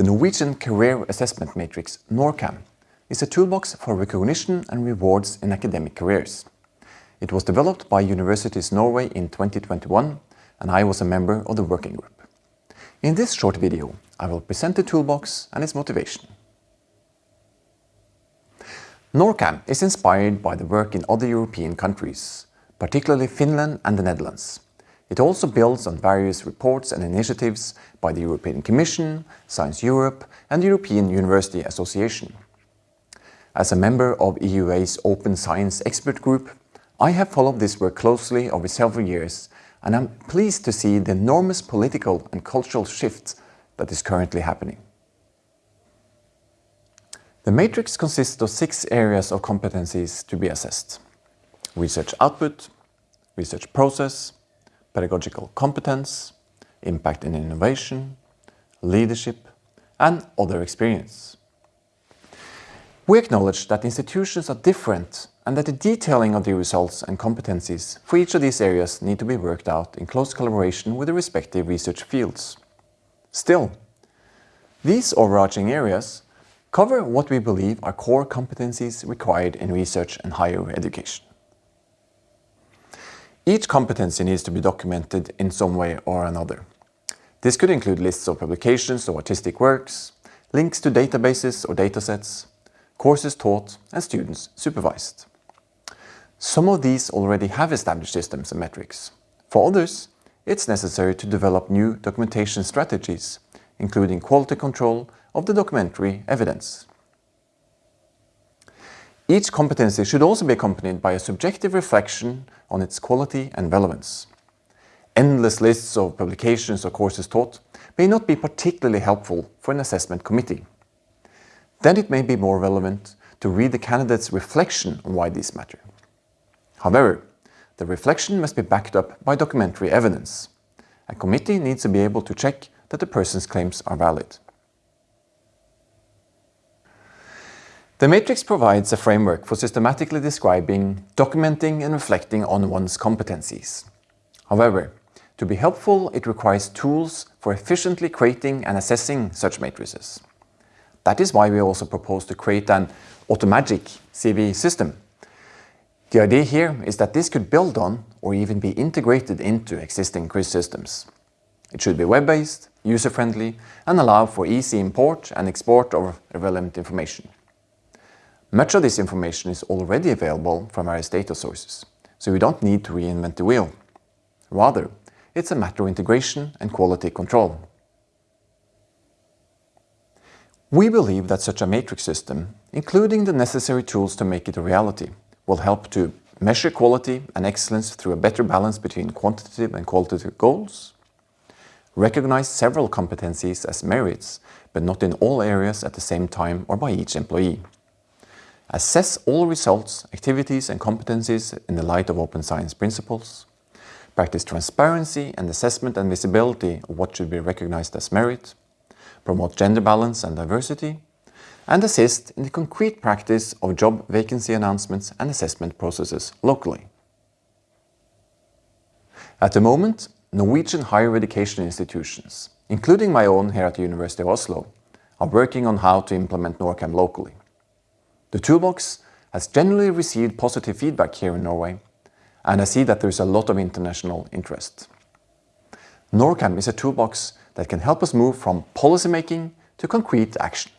The Norwegian Career Assessment Matrix, NORCAM, is a toolbox for recognition and rewards in academic careers. It was developed by Universities Norway in 2021 and I was a member of the working group. In this short video, I will present the toolbox and its motivation. NORCAM is inspired by the work in other European countries, particularly Finland and the Netherlands. It also builds on various reports and initiatives by the European Commission, Science Europe and the European University Association. As a member of EUA's Open Science Expert Group, I have followed this work closely over several years and I'm pleased to see the enormous political and cultural shift that is currently happening. The matrix consists of six areas of competencies to be assessed. Research output, research process, pedagogical competence, impact in innovation, leadership, and other experience. We acknowledge that institutions are different and that the detailing of the results and competencies for each of these areas need to be worked out in close collaboration with the respective research fields. Still, these overarching areas cover what we believe are core competencies required in research and higher education. Each competency needs to be documented in some way or another. This could include lists of publications or artistic works, links to databases or datasets, courses taught and students supervised. Some of these already have established systems and metrics. For others, it's necessary to develop new documentation strategies, including quality control of the documentary evidence. Each competency should also be accompanied by a subjective reflection on its quality and relevance. Endless lists of publications or courses taught may not be particularly helpful for an assessment committee. Then it may be more relevant to read the candidate's reflection on why these matter. However, the reflection must be backed up by documentary evidence. A committee needs to be able to check that the person's claims are valid. The matrix provides a framework for systematically describing, documenting and reflecting on one's competencies. However, to be helpful, it requires tools for efficiently creating and assessing such matrices. That is why we also propose to create an automagic CV system. The idea here is that this could build on or even be integrated into existing CRIS systems. It should be web-based, user-friendly and allow for easy import and export of relevant information. Much of this information is already available from various data sources, so we don't need to reinvent the wheel. Rather, it's a matter of integration and quality control. We believe that such a matrix system, including the necessary tools to make it a reality, will help to measure quality and excellence through a better balance between quantitative and qualitative goals, recognize several competencies as merits, but not in all areas at the same time or by each employee, Assess all results, activities and competencies in the light of open science principles. Practice transparency and assessment and visibility of what should be recognized as merit. Promote gender balance and diversity. And assist in the concrete practice of job vacancy announcements and assessment processes locally. At the moment, Norwegian higher education institutions, including my own here at the University of Oslo, are working on how to implement NORCAM locally. The toolbox has generally received positive feedback here in Norway, and I see that there is a lot of international interest. NORCAM is a toolbox that can help us move from policymaking to concrete action.